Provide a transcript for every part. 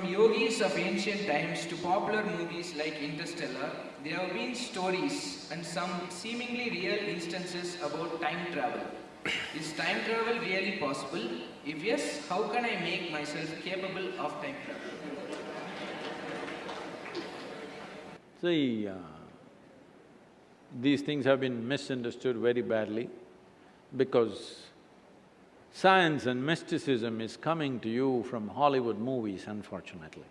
From yogis of ancient times to popular movies like Interstellar, there have been stories and some seemingly real instances about time travel. Is time travel really possible? If yes, how can I make myself capable of time travel? See, uh, these things have been misunderstood very badly because Science and mysticism is coming to you from Hollywood movies, unfortunately.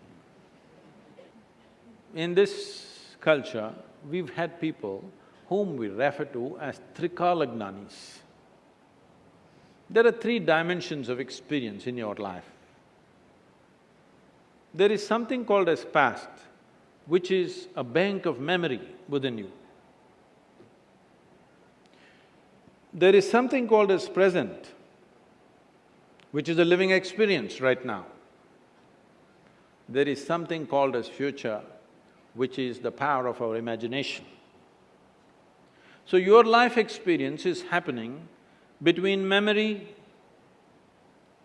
In this culture, we've had people whom we refer to as Trikalagnanis. There are three dimensions of experience in your life. There is something called as past, which is a bank of memory within you. There is something called as present, which is a living experience right now. There is something called as future, which is the power of our imagination. So your life experience is happening between memory,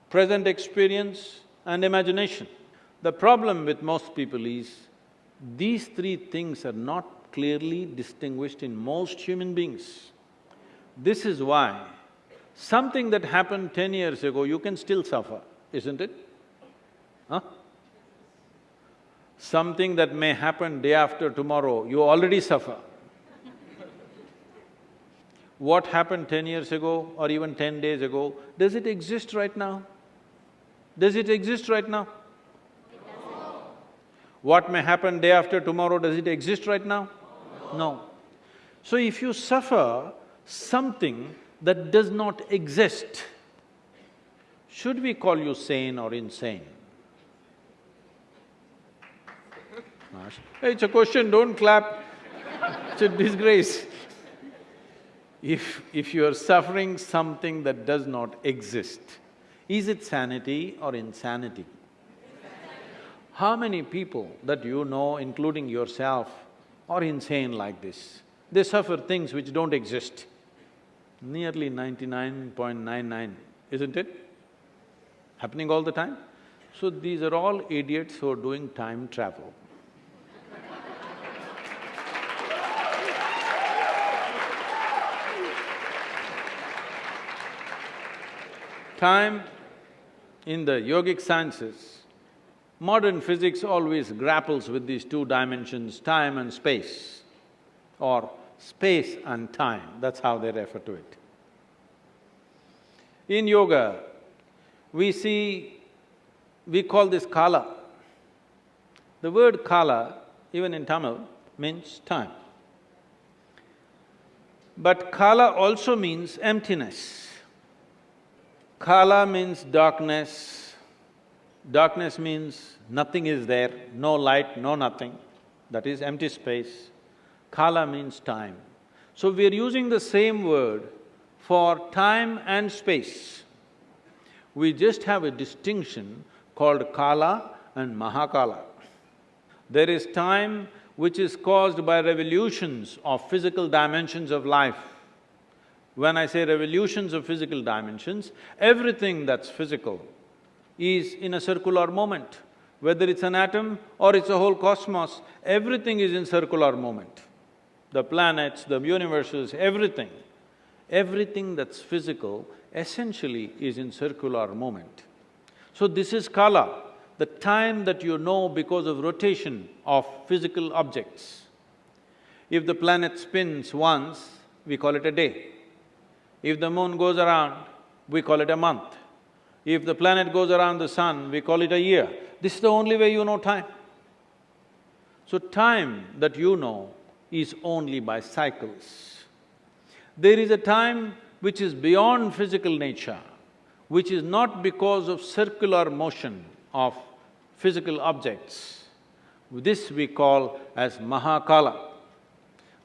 present experience and imagination. The problem with most people is, these three things are not clearly distinguished in most human beings. This is why Something that happened ten years ago, you can still suffer, isn't it? Huh? Something that may happen day after tomorrow, you already suffer. what happened ten years ago or even ten days ago, does it exist right now? Does it exist right now? What may happen day after tomorrow, does it exist right now? No. no. So if you suffer something that does not exist, should we call you sane or insane? It's a question, don't clap, it's a disgrace. If… if you are suffering something that does not exist, is it sanity or insanity? How many people that you know, including yourself, are insane like this? They suffer things which don't exist nearly ninety-nine point nine nine, isn't it? Happening all the time? So these are all idiots who are doing time travel. time in the yogic sciences, modern physics always grapples with these two dimensions, time and space, or space and time, that's how they refer to it. In yoga, we see… we call this kala. The word kala, even in Tamil, means time. But kala also means emptiness. Kala means darkness. Darkness means nothing is there, no light, no nothing. That is empty space. Kala means time. So we are using the same word for time and space. We just have a distinction called Kala and Mahakala. There is time which is caused by revolutions of physical dimensions of life. When I say revolutions of physical dimensions, everything that's physical is in a circular moment. Whether it's an atom or it's a whole cosmos, everything is in circular moment the planets, the universes, everything, everything that's physical essentially is in circular moment. So this is kala, the time that you know because of rotation of physical objects. If the planet spins once, we call it a day. If the moon goes around, we call it a month. If the planet goes around the sun, we call it a year. This is the only way you know time. So time that you know is only by cycles. There is a time which is beyond physical nature, which is not because of circular motion of physical objects. This we call as Mahakala.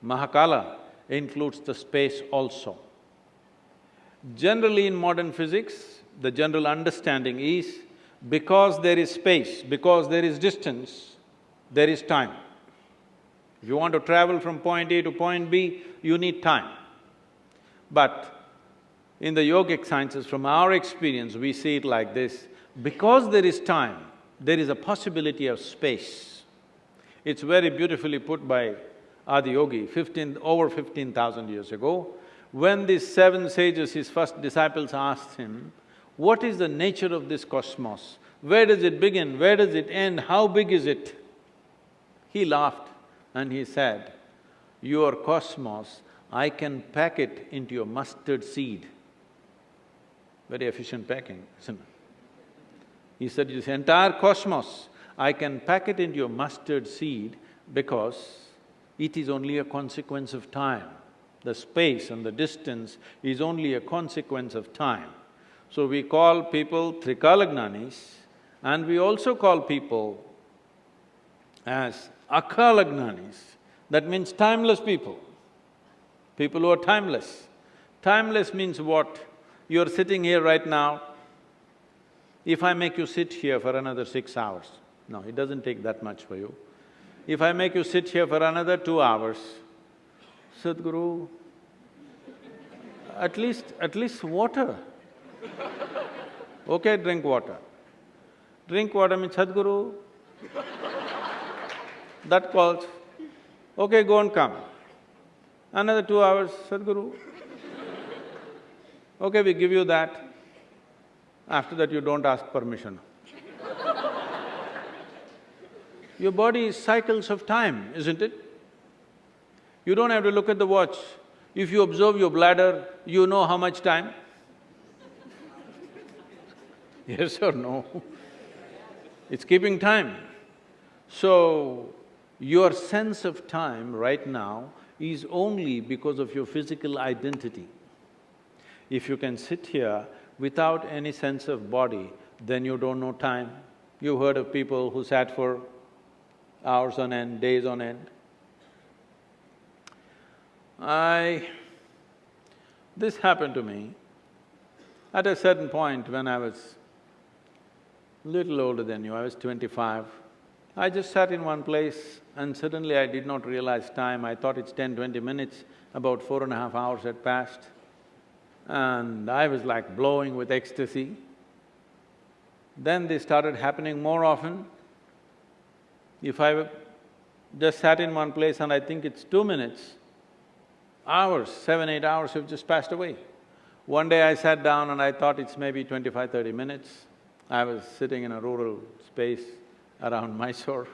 Mahakala includes the space also. Generally in modern physics, the general understanding is because there is space, because there is distance, there is time. If you want to travel from point A to point B, you need time. But in the yogic sciences, from our experience, we see it like this, because there is time, there is a possibility of space. It's very beautifully put by Adiyogi, fifteen… over fifteen thousand years ago. When these seven sages, his first disciples asked him, what is the nature of this cosmos? Where does it begin? Where does it end? How big is it? He laughed and he said, your cosmos, I can pack it into a mustard seed. Very efficient packing, isn't it? He said, this entire cosmos, I can pack it into a mustard seed because it is only a consequence of time. The space and the distance is only a consequence of time. So we call people Trikalagnanis and we also call people as Akalagnanis, that means timeless people, people who are timeless. Timeless means what? You're sitting here right now, if I make you sit here for another six hours, no, it doesn't take that much for you. If I make you sit here for another two hours, Sadhguru, at least… at least water. Okay, drink water. Drink water means Sadhguru, that calls, okay, go and come. Another two hours, Sadhguru. Okay, we give you that. After that, you don't ask permission. Your body is cycles of time, isn't it? You don't have to look at the watch. If you observe your bladder, you know how much time? yes or no? It's keeping time. So, your sense of time right now is only because of your physical identity. If you can sit here without any sense of body, then you don't know time. You've heard of people who sat for hours on end, days on end. I… this happened to me at a certain point when I was little older than you, I was twenty-five. I just sat in one place and suddenly I did not realize time, I thought it's ten, twenty minutes, about four and a half hours had passed. And I was like blowing with ecstasy. Then they started happening more often. If I just sat in one place and I think it's two minutes, hours, seven, eight hours have just passed away. One day I sat down and I thought it's maybe 25, 30 minutes. I was sitting in a rural space around Mysore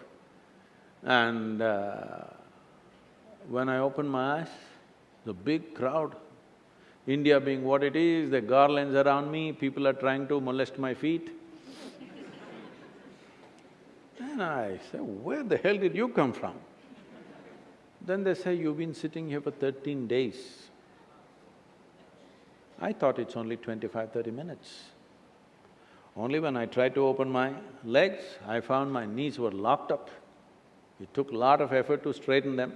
and uh, when I opened my eyes, the big crowd, India being what it is, the garlands around me, people are trying to molest my feet. Then I say, where the hell did you come from? Then they say, you've been sitting here for thirteen days. I thought it's only 25, 30 minutes. Only when I tried to open my legs, I found my knees were locked up. It took a lot of effort to straighten them.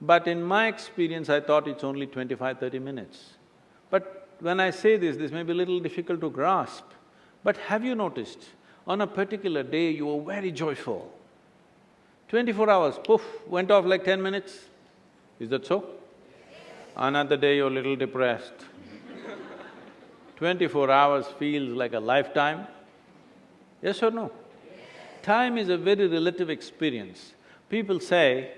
But in my experience, I thought it's only 25, 30 minutes. But when I say this, this may be a little difficult to grasp. But have you noticed, on a particular day you were very joyful. Twenty-four hours, poof, went off like ten minutes. Is that so? Another day you're a little depressed. Twenty-four hours feels like a lifetime. Yes or no? Time is a very relative experience. People say,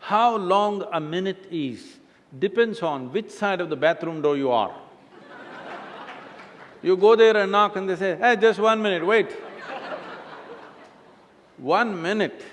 how long a minute is depends on which side of the bathroom door you are. you go there and knock and they say, hey, just one minute, wait. one minute